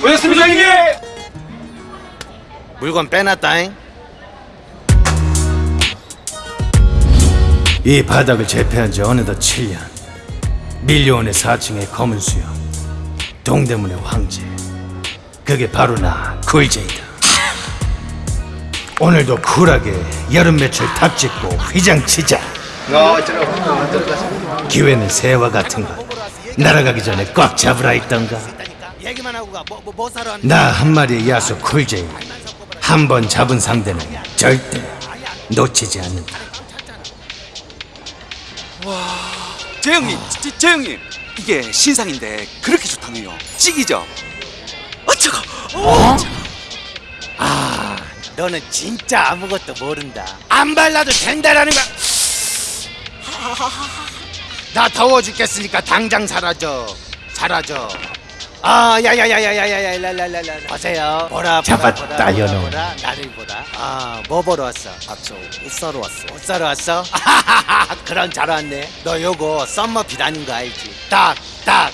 고맙습니다 형님 물건 빼놨다잉. 이 바닥을 재패한 지 어느덧 7년. 밀려온의 4층의 검은 수염 동대문의 황제. 그게 바로 나 굴제이다 오늘도 쿨하게 여름 매출 탑짓고 휘장치자. 기회는 새와 같은 것. 날아가기 전에 꽉 잡으라 했던가. 가. 뭐, 뭐, 뭐 사러 왔니? 나한 마리의 야수 쿨제이 한 번 잡은 상대는 절대 놓치지 않는다. 재 형님 재, 재 형님 이게 신상인데 그렇게 좋다며요. 찍이죠? 어쩌고 아, 너는 진짜 아무것도 모른다. 안 발라도 된다라는 거야. 나 더워 죽겠으니까 당장 사라져. 사라져. 아, 야야야야야야야, 랄랄랄라. 보세요. 보라, 보라, 잡았다, 보라, 보라, 나를 보라. 아, 뭐 보러 왔어? 아, 저옷 사러 왔어. 옷 사러 왔어? 그럼 잘 왔네. 너 요거 썸머 비다는 거 알지? 딱, 딱.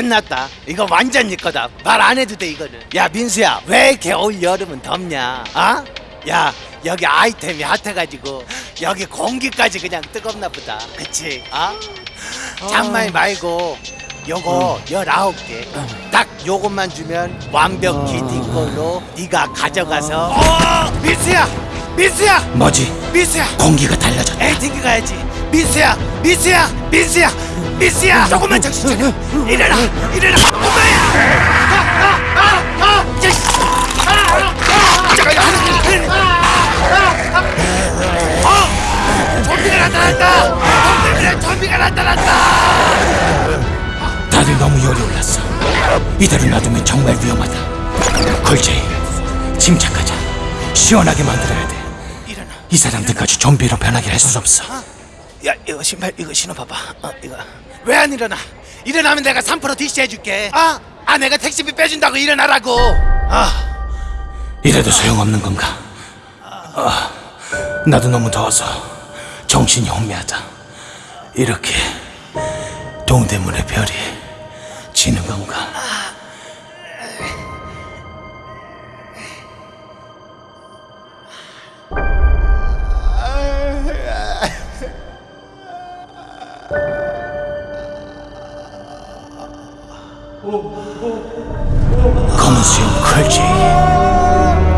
끝났다. 이거 완전 네 거다. 말 안 해도 돼 이거는. 야 민수야, 왜 겨울 여름은 덥냐? 아? 야 여기 아이템이 핫해가지고 여기 공기까지 그냥 뜨겁나 보다. 그치? 아? 장말 말고 요거 열아홉 개. 딱 요것만 주면 완벽히 네 걸로 네가 가져가서. 어, 민수야, 민수야, 뭐지? 민수야. 공기가 달라졌다 에이 튕겨 가야지 민수야 민수야 민수야 민수야. 조금만 정신 차려. 일어나 일어나. 엄마야. 아아아아 좀비가 나타났다. 좀비가 좀비가 나타났다. 다들 너무 열이 올랐어. 이대로 놔두면 정말 위험하다. 굴제이 침착하자. 시원하게 만들어야 돼. 일어나. 이 사람들까지 좀비로 변하게 할 수 없어 야 이거 신발 이거 신어봐봐 어 이거 왜 안 일어나 일어나면 내가 3% DC 해줄게 아, 아 내가 택시비 빼준다고 일어나라고 아 이래도 소용없는 건가? 아, 나도 너무 더워서 정신이 혼미하다. 이렇게 동대문의 별이 지는 건가? 검은 수염 컬지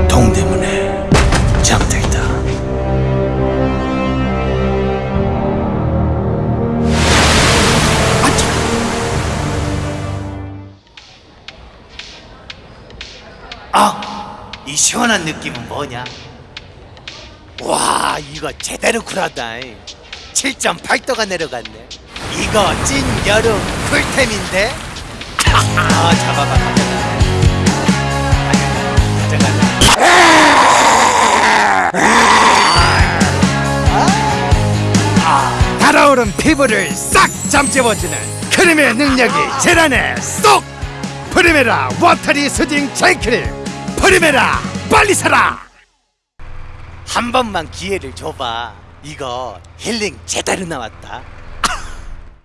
동대문에 잠들다. 아, 이 시원한 느낌은 뭐냐? 와, 이거 제대로 쿨하다. 7.8도가 내려갔네. 이거 찐 여름 쿨템인데? 아, 잡아봐, 가져가. 가져가. 달아오른 피부를 싹 잠재워주는 크림의 능력이 젤 안에 쏙! 프리메라 watery soothing 젤크림 프리메라 빨리 사라 한 번만 기회를 줘봐 이거 힐링 제대로 나왔다